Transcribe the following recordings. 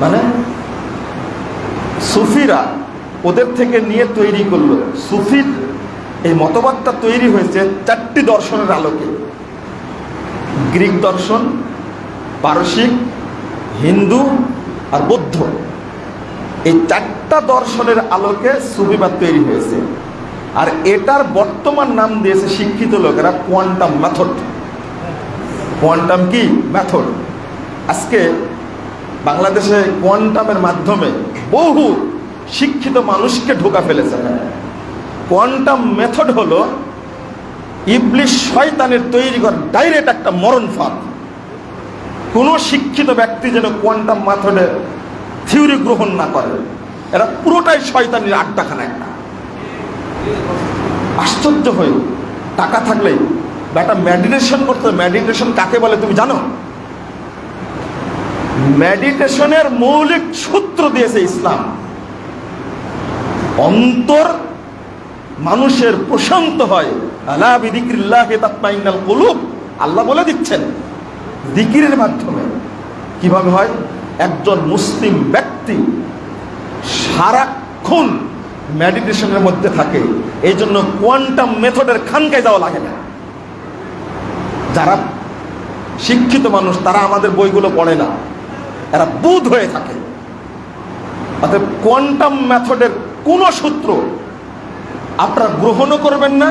মানে? সুফিরা ওদের থেকে নিয়ে তৈরি করল। সুফির এই মতবাদটা তৈরি হয়েছে চারটি দর্শনের আলোকে। গ্রিক দর্শন, পারসিক, হিন্দু আর বৌদ্ধ। এই চারটা দর্শনের আলোকে সুফিবাদ তৈরি হয়েছে। আর এটার বর্তমান নাম দিয়েছে শিক্ষিত লোকেরা কোয়ান্টাম মেথড। কোয়ান্টাম কি? মেথড। আজকে বাংলাদেশে কোয়ান্টামের মাধ্যমে বহু শিক্ষিত মানুষকে ঢোকা ফেলেছে। কোয়ান্টাম মেথড হলো ইবলিশ শয়তানের তৈরি করা, ডাইরেক্ট একটা মরণ ফাঁদ। কোনো শিক্ষিত ব্যক্তি যেন কোয়ান্টাম মেথডে থিওরি গ্রহণ না করে, এরা পুরোটাই শয়তানের আড্ডাখানা একটা। আশ্চর্য হয়ে টাকা থাকলেই একটা মেডিটেশন করতে মেডিটেশন কাকে বলে তুমি জানো? মেডিটেশনের মৌলিক সূত্র দিয়েছে ইসলাম। অন্তর মানুষের প্রশান্ত হয়। আলা বিদিক্রিল্লাহ তাতমাইন্নাল কুলুব। আল্লাহ বলে দিচ্ছেন, দিকিরের মাধ্যমে। কীভাবে হয়? একজন মুসলিম ব্যক্তি সারাক্ষণ মেডিটেশনের মধ্যে থাকে। এই জন্য কোয়ান্টাম মেথডের খানকায় যাওয়া লাগে না। যারা শিক্ষিত মানুষ, তারা আমাদের বইগুলো পড়ে না। এরা বুধ হয়ে থাকে। অর্থাৎ কোয়ান্টাম মেথডের কোনো সূত্র আপনারা গ্রহণও করবেন না,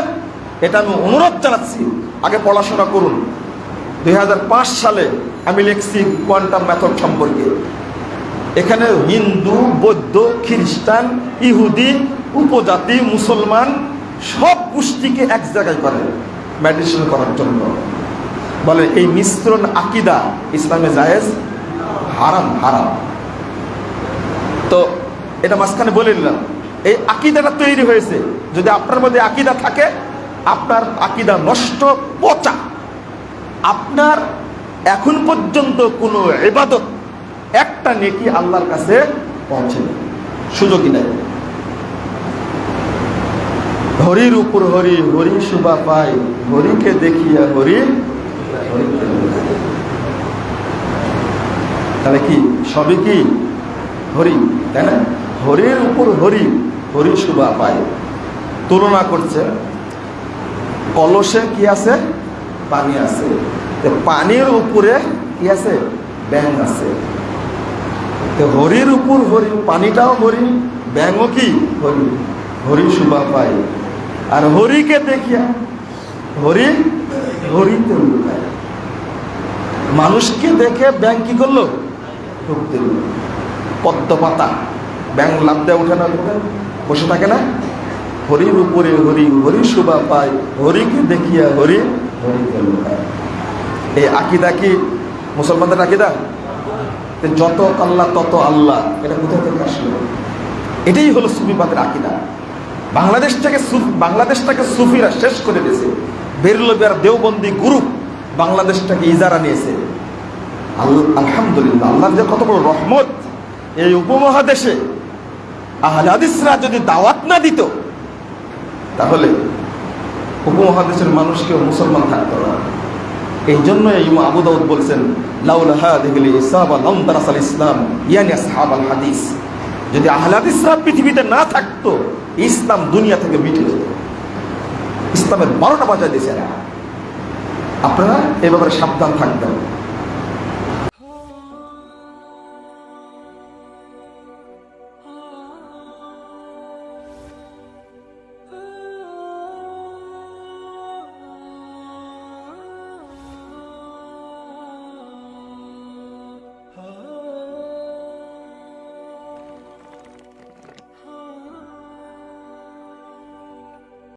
এটা আমি অনুরোধ জানাচ্ছি। আগে পড়াশোনা করুন। দুই হাজার পাঁচ সালে আমি লিখছি কোয়ান্টাম মেথড সম্পর্কে। এখানে হিন্দু, বৌদ্ধ, খ্রিস্টান, ইহুদি, উপজাতি, মুসলমান সব গোষ্ঠীকে এক জায়গায় করে মেডিটেশন করার জন্য। বলে এই মিশ্রণ আকিদা ইসলামে জায়েজ হারাম হারাম। তো এটা মাঝখানে বলে নিলাম। এই আকিদাটা তৈরি হয়েছে। যদি আপনার মধ্যে আকিদা থাকে, আপনার আকিদা নষ্ট, পচা। আপনার এখন পর্যন্ত কোনো এবাদত একটা নেকি আল্লাহর কাছে পৌঁছে সুযোগই নাই। হরির উপর হরি হরি শুভা পাই হরিকে দেখিয়া হরি হরিকে লুকাই। তাহলে কি সবই কি? হরি, তাই না? হরির উপর হরি হরি শুভা পায়। তুলনা করছে, কলসে কি আছে? পানি আছে। পানির উপরে কি আছে? ব্যাং আছে। তো হরির উপর হরি, পানিটাও হরি, ব্যাঙও কি? হরি। হরি শুভা পায়। আর হরিকে দেখিয়া হরি হরিতে মানুষকে দেখে ব্যাং কি করল? ঢুকতে পদ্ম পাতা ব্যাং লাভ দেয় উঠে না বসে থাকে না? হরির উপরে হরি হরি শুভা পায়, হরিকে দেখিয়া হরি লুকায়। এই আকিদা কি মুসলমানদের আকিদা? যত আল্লাহ, তত আল্লাহ। এটা কোথা থেকে আসলো? এটাই হলো সুফিবাদের আকিদা। বাংলাদেশ থেকে বাংলাদেশটাকে সুফিরা শেষ করে দিয়েছে। বেরলবিয়ার দেওবন্দি গ্রুপ বাংলাদেশটাকে ইজারা নিয়েছে। আল- আলহামদুলিল্লাহ, আল্লাহর যে কত বড় রহমত, এই উপমহাদেশে আহলে যদি দাওয়াত না দিত, তাহলে উপমহাদেশের মানুষকেও মুসলমান থাকতো না। এই জন্য আবু দাউদ বলছেন ইসলাম হাদিস। যদি আহলে হাদিসরা পৃথিবীতে না থাকতো, ইসলাম দুনিয়া থেকে মিটে যেত। ইসলামের বারোটা বাজার দিয়েছে। আপনারা এ ব্যাপারে সাবধান থাকবেন।